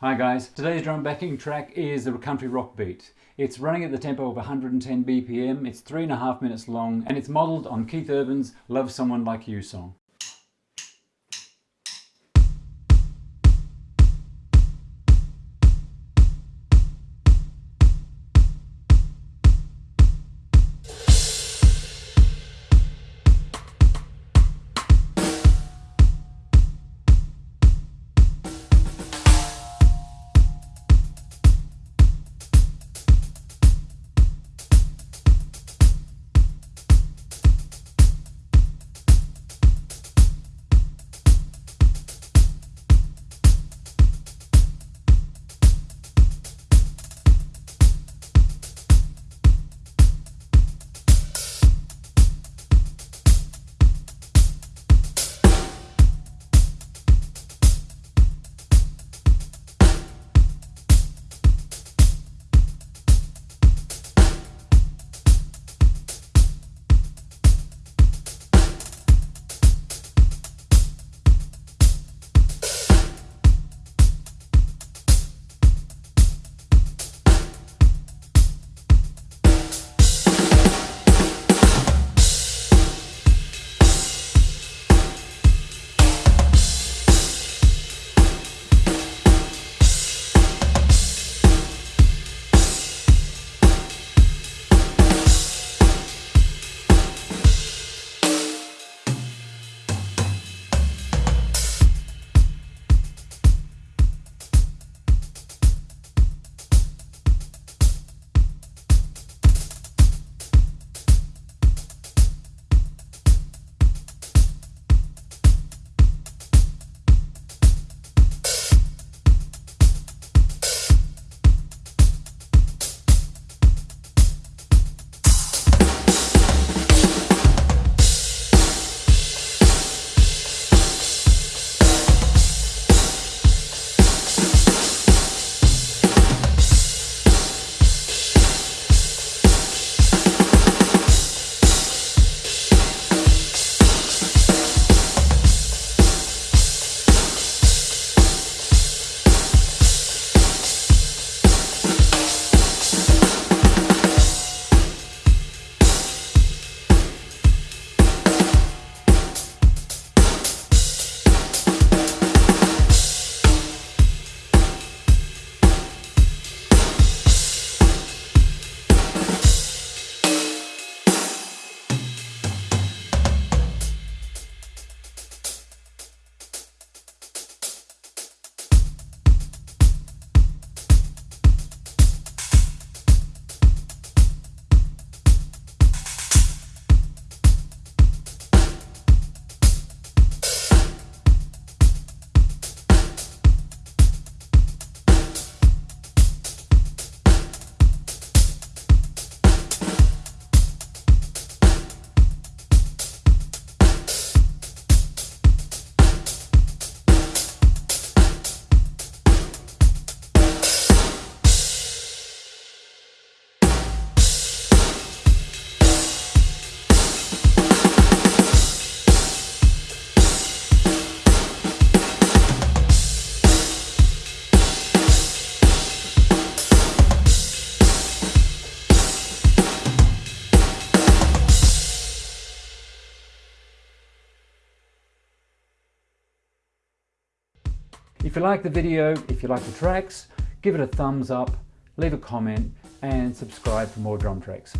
Hi guys, today's drum backing track is a country rock beat. It's running at the tempo of 110 BPM, it's three and a half minutes long, and it's modelled on Keith Urban's Love Someone Like You song. If you like the video, if you like the tracks, give it a thumbs up, leave a comment and subscribe for more drum tracks.